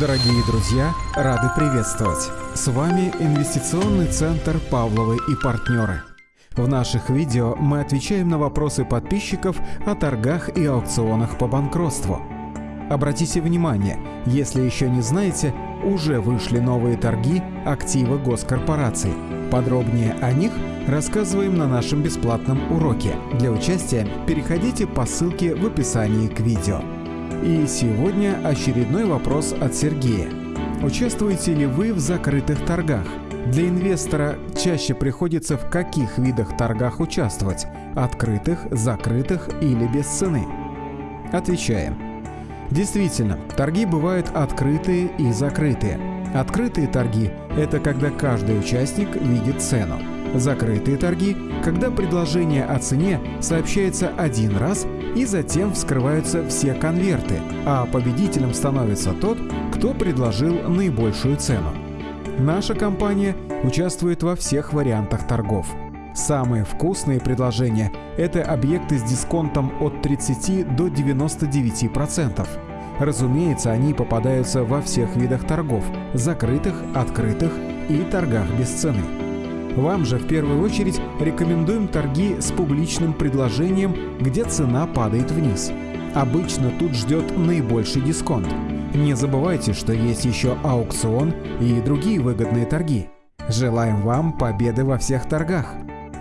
Дорогие друзья, рады приветствовать! С вами Инвестиционный центр «Павловы и партнеры». В наших видео мы отвечаем на вопросы подписчиков о торгах и аукционах по банкротству. Обратите внимание, если еще не знаете, уже вышли новые торги активы госкорпораций. Подробнее о них рассказываем на нашем бесплатном уроке. Для участия переходите по ссылке в описании к видео. И сегодня очередной вопрос от Сергея. Участвуете ли вы в закрытых торгах? Для инвестора чаще приходится в каких видах торгах участвовать? Открытых, закрытых или без цены? Отвечаем. Действительно, торги бывают открытые и закрытые. Открытые торги – это когда каждый участник видит цену. Закрытые торги – когда предложение о цене сообщается один раз и затем вскрываются все конверты, а победителем становится тот, кто предложил наибольшую цену. Наша компания участвует во всех вариантах торгов. Самые вкусные предложения – это объекты с дисконтом от 30 до 99%. Разумеется, они попадаются во всех видах торгов – закрытых, открытых и торгах без цены. Вам же в первую очередь рекомендуем торги с публичным предложением, где цена падает вниз. Обычно тут ждет наибольший дисконт. Не забывайте, что есть еще аукцион и другие выгодные торги. Желаем вам победы во всех торгах.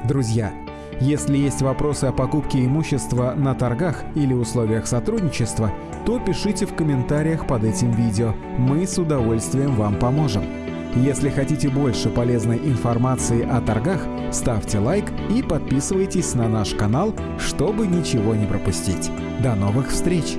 Друзья, если есть вопросы о покупке имущества на торгах или условиях сотрудничества, то пишите в комментариях под этим видео. Мы с удовольствием вам поможем. Если хотите больше полезной информации о торгах, ставьте лайк и подписывайтесь на наш канал, чтобы ничего не пропустить. До новых встреч!